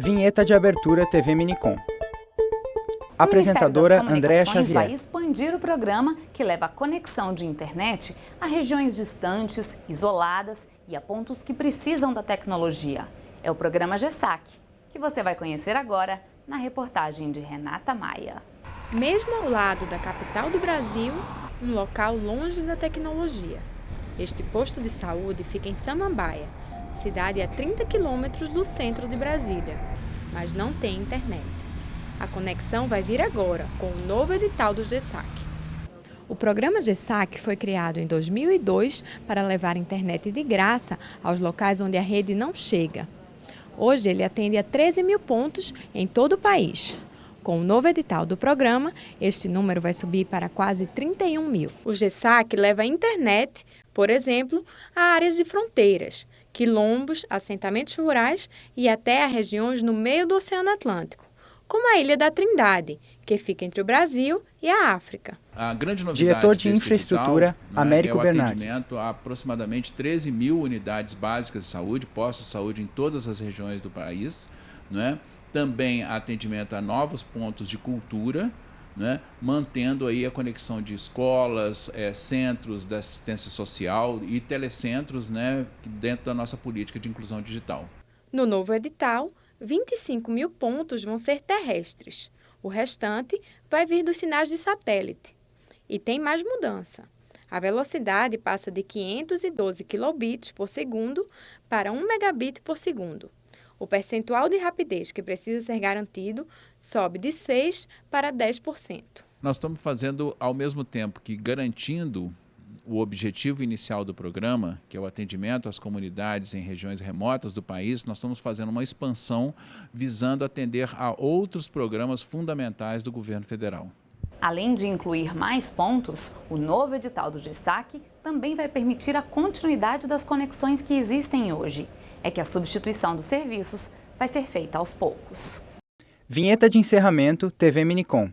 Vinheta de abertura TV Minicom. Apresentadora Andréa Xavier. vai expandir o programa que leva a conexão de internet a regiões distantes, isoladas e a pontos que precisam da tecnologia. É o programa GESAC, que você vai conhecer agora na reportagem de Renata Maia. Mesmo ao lado da capital do Brasil, um local longe da tecnologia. Este posto de saúde fica em Samambaia, cidade a 30 quilômetros do centro de Brasília, mas não tem internet. A conexão vai vir agora, com o novo edital do GESAC. O programa GESAC foi criado em 2002 para levar internet de graça aos locais onde a rede não chega. Hoje ele atende a 13 mil pontos em todo o país. Com o novo edital do programa, este número vai subir para quase 31 mil. O GESAC leva a internet, por exemplo, a áreas de fronteiras, quilombos, assentamentos rurais e até regiões no meio do Oceano Atlântico, como a Ilha da Trindade, que fica entre o Brasil e a África. A grande novidade Diretor de Infraestrutura, digital, né, Américo é o Bernardes. atendimento a aproximadamente 13 mil unidades básicas de saúde, postos de saúde em todas as regiões do país, né? também atendimento a novos pontos de cultura, né, mantendo aí a conexão de escolas, é, centros de assistência social e telecentros né, dentro da nossa política de inclusão digital. No novo edital, 25 mil pontos vão ser terrestres. O restante vai vir dos sinais de satélite. E tem mais mudança. A velocidade passa de 512 kilobits por segundo para 1 megabit por segundo. O percentual de rapidez que precisa ser garantido sobe de 6% para 10%. Nós estamos fazendo, ao mesmo tempo que garantindo o objetivo inicial do programa, que é o atendimento às comunidades em regiões remotas do país, nós estamos fazendo uma expansão visando atender a outros programas fundamentais do governo federal. Além de incluir mais pontos, o novo edital do GESAC também vai permitir a continuidade das conexões que existem hoje é que a substituição dos serviços vai ser feita aos poucos. Vinheta de encerramento TV Minicom.